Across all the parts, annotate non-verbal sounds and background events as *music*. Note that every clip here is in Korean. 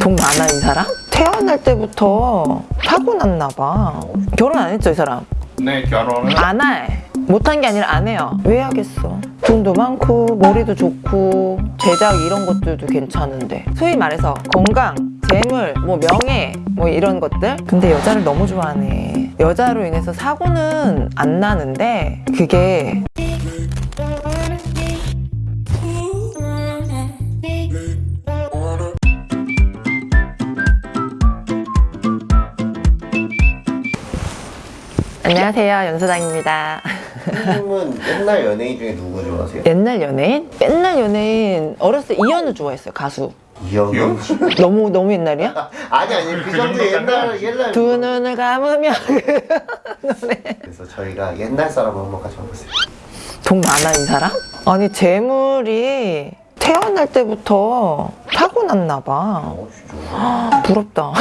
돈 많아 이 사람? 태어날 때부터 타고났나 봐 결혼 안 했죠 이 사람? 네 결혼은 안 해. 못한 게 아니라 안 해요. 왜 하겠어? 돈도 많고 머리도 좋고 제작 이런 것들도 괜찮은데 소위 말해서 건강, 재물, 뭐 명예 뭐 이런 것들 근데 여자를 너무 좋아하네. 여자로 인해서 사고는 안 나는데 그게 안녕하세요 연수장입니다. 님은 옛날 연예인 중에 누구 좋아하세요? 옛날 연예인? 옛날 연예인 어렸을 때 이현우 좋아했어요 가수. 씨? 너무 너무 옛날이야? *laughs* 아니 아니 그 그 정도 옛날. 옛날 두 눈을 감으면 그 노래 그래서 저희가 옛날 사람 한번 가져와보세요 돈 많아 이 사람? 아니 재물이 태어날 때부터 타고났나 봐 어 *gasps* 부럽다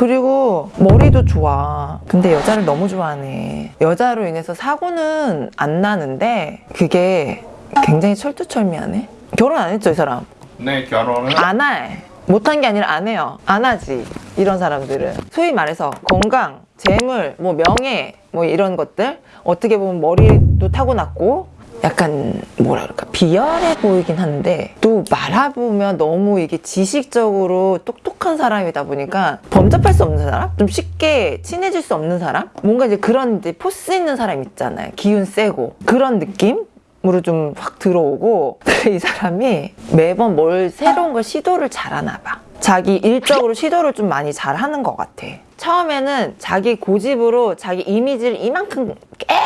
그리고 머리도 좋아 근데 여자를 너무 좋아하네 여자로 인해서 사고는 안 나는데 그게 굉장히 철두철미하네 결혼 안 했죠 이 사람? 네 결혼은 안 해. 못한 게 아니라 안 해요. 안 하지. 이런 사람들은. 소위 말해서 건강, 재물, 뭐 명예, 뭐 이런 것들. 어떻게 보면 머리도 타고났고, 약간 뭐라 그럴까 비열해 보이긴 한데 또 말해보면 너무 이게 지식적으로 똑똑한 사람이다 보니까 범접할 수 없는 사람? 좀 쉽게 친해질 수 없는 사람? 뭔가 이제 그런 이제 포스 있는 사람 있잖아요. 기운 세고. 그런 느낌 으로 좀 확 들어오고. *laughs* 이 사람이 매번 뭘 새로운 걸 시도를 잘하나 봐. 자기 일적으로 시도를 좀 많이 잘하는 것 같아. 처음에는 자기 고집으로 자기 이미지를 이만큼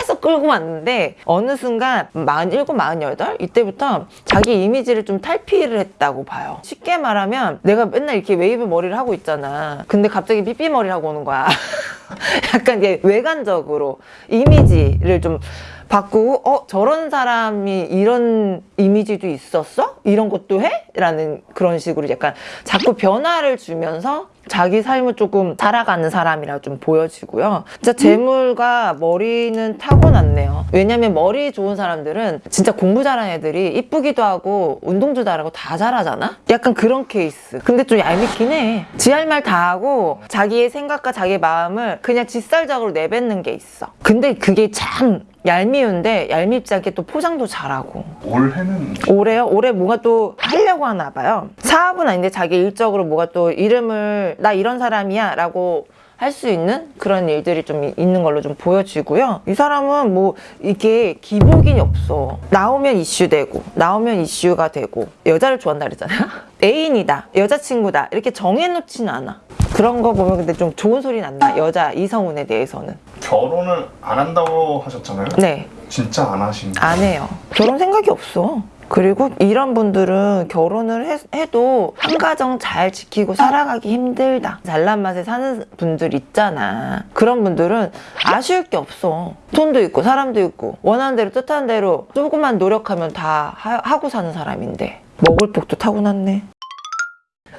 계속 끌고 왔는데 어느 순간 47, 48 이때부터 자기 이미지를 좀 탈피를 했다고 봐요 쉽게 말하면 내가 맨날 이렇게 웨이브 머리를 하고 있잖아 근데 갑자기 삐삐 머리를 하고 오는 거야 *laughs* 약간 이게 외관적으로 이미지를 좀 바꾸고 어 저런 사람이 이런 이미지도 있었어? 이런 것도 해? 라는 그런 식으로 약간 자꾸 변화를 주면서 자기 삶을 조금 살아가는 사람이라 좀 보여지고요. 진짜 재물과 머리는 타고났네요. 왜냐면 머리 좋은 사람들은 진짜 공부 잘하는 애들이 이쁘기도 하고 운동도 잘하고 다 잘하잖아? 약간 그런 케이스. 근데 좀 얄밉긴 해. 지 할 말 다 하고 자기의 생각과 자기의 마음을 그냥 직설적으로 내뱉는 게 있어. 근데 그게 참 얄미운데 얄밉지 않게 또 포장도 잘하고 올해는 올해요? 올해 뭐가 또 하려고 하나 봐요. 사업은 아닌데 자기 일적으로 뭐가 또 이름을 나 이런 사람이야 라고 할수 있는 그런 일들이 좀 있는 걸로 좀 보여지고요. 이 사람은 뭐 이게 기복이 없어. 나오면 이슈되고 나오면 이슈가 되고 여자를 좋아한다 그랬잖아요. *laughs* 애인이다, 여자친구다 이렇게 정해놓지는 않아. 그런 거 보면 근데 좀 좋은 소리 난다. 여자 이성운에 대해서는. 결혼을 안 한다고 하셨잖아요 네. 진짜 안 하신 안 해요. 결혼 생각이 없어. 그리고 이런 분들은 결혼을 해, 해도 한 가정 잘 지키고 살아가기 힘들다. 잘난 맛에 사는 분들 있잖아. 그런 분들은 아쉬울 게 없어. 돈도 있고 사람도 있고 원하는 대로 뜻하는 대로 조금만 노력하면 다 하, 하고 사는 사람인데 먹을 복도 타고났네.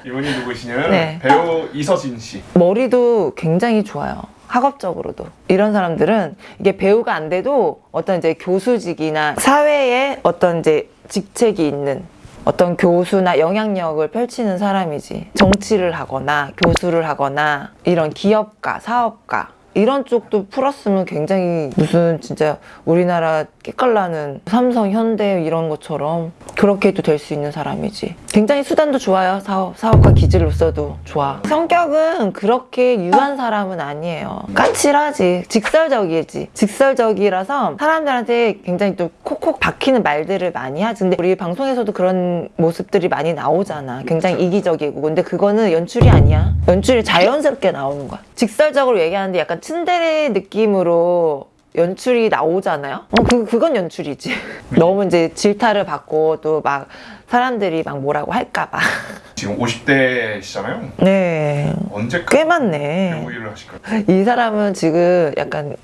이분이 누구시냐면 네. 배우 이서진 씨 머리도 굉장히 좋아요. 학업적으로도 이런 사람들은 이게 배우가 안 돼도 어떤 이제 교수직이나 사회에 어떤 이제 직책이 있는 어떤 교수나 영향력을 펼치는 사람이지 정치를 하거나 교수를 하거나 이런 기업가 사업가 이런 쪽도 풀었으면 굉장히 무슨 진짜 우리나라 깨깔나는 삼성 현대 이런 것처럼 그렇게 도 될 수 있는 사람이지. 굉장히 수단도 좋아요. 사업, 사업가 기질로서도 좋아. 성격은 그렇게 유한 사람은 아니에요. 까칠하지. 직설적이지. 직설적이라서 사람들한테 굉장히 또 콕콕 박히는 말들을 많이 하지. 근데 우리 방송에서도 그런 모습들이 많이 나오잖아. 굉장히 이기적이고. 근데 그거는 연출이 아니야. 연출이 자연스럽게 나오는 거야. 직설적으로 얘기하는데 약간 츤데레 느낌으로 연출이 나오잖아요. 어, 그, 그건 연출이지. *laughs* 너무 이제 질타를 받고 또 막 사람들이 막 뭐라고 할까봐. 지금 50대시잖아요 네. 언제까지 꽤 많네. 배우 일을 하실까요? 이 사람은 지금 약간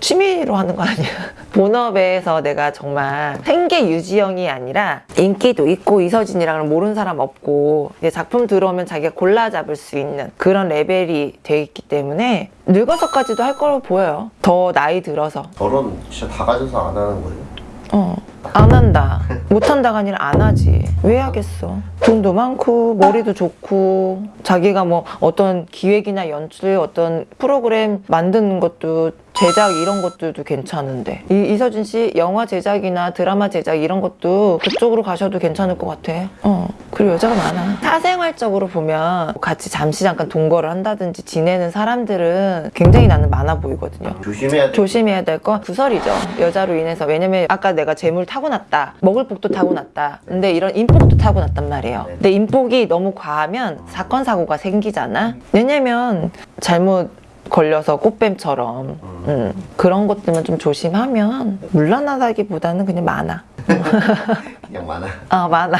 취미로 하는 거 아니야? *laughs* 본업에서 내가 정말 생계 유지형이 아니라 인기도 있고 이서진이랑은 모르는 사람 없고 이제 작품 들어오면 자기가 골라 잡을 수 있는 그런 레벨이 돼 있기 때문에 늙어서까지도 할 거로 보여요. 더 나이 들어서. 결혼 진짜 다 가져서 안 하는 거예요? 어. 안 한다. 못 한다가 아니라 안 하지. 왜 하겠어? 돈도 많고, 머리도 좋고, 자기가 뭐 어떤 기획이나 연출, 어떤 프로그램 만드는 것도 제작 이런 것들도 괜찮은데. 이, 이서진 씨 영화 제작이나 드라마 제작 이런 것도 그쪽으로 가셔도 괜찮을 것 같아. 어. 그리고 여자가 많아. 사생활적으로 보면 같이 잠시 잠깐 동거를 한다든지 지내는 사람들은 굉장히 나는 많아 보이거든요. 조심해야 돼. 조심해야 될 건 구설이죠. 여자로 인해서. 왜냐면 아까 내가 재물 타고났다. 먹을 복도 타고났다. 근데 이런 인복도 타고났단 말이에요. 근데 인복이 너무 과하면 사건, 사고가 생기잖아. 왜냐면 잘못 걸려서 꽃뱀처럼 음, 그런 것들만 좀 조심하면 물란하다기보다는 그냥 많아. *laughs* 그냥 많아. 아 많아.